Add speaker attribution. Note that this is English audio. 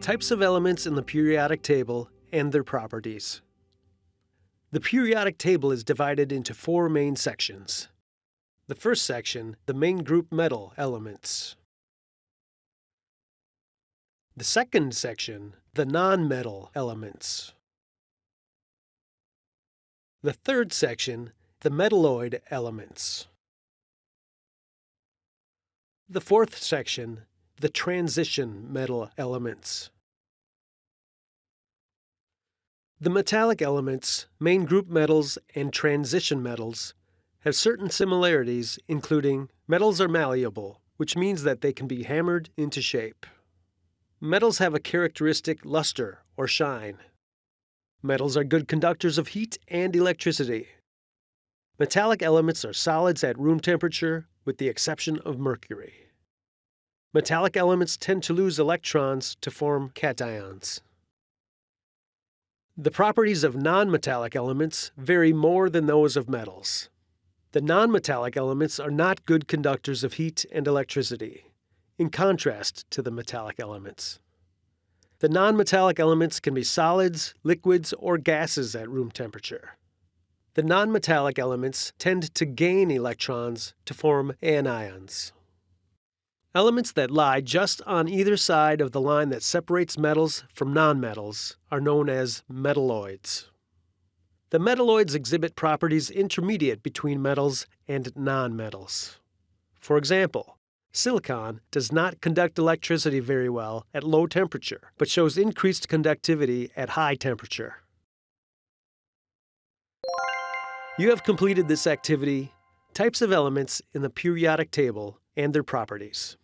Speaker 1: Types of elements in the periodic table and their properties. The periodic table is divided into four main sections. The first section, the main group metal elements. The second section, the non-metal elements. The third section, the metalloid elements. The fourth section, the transition metal elements. The metallic elements, main group metals, and transition metals have certain similarities, including metals are malleable, which means that they can be hammered into shape. Metals have a characteristic luster or shine. Metals are good conductors of heat and electricity. Metallic elements are solids at room temperature, with the exception of mercury. Metallic elements tend to lose electrons to form cations. The properties of nonmetallic elements vary more than those of metals. The nonmetallic elements are not good conductors of heat and electricity, in contrast to the metallic elements. The nonmetallic elements can be solids, liquids, or gases at room temperature. The nonmetallic elements tend to gain electrons to form anions. Elements that lie just on either side of the line that separates metals from nonmetals are known as metalloids. The metalloids exhibit properties intermediate between metals and nonmetals. For example, silicon does not conduct electricity very well at low temperature, but shows increased conductivity at high temperature. You have completed this activity, Types of Elements in the Periodic Table and Their Properties.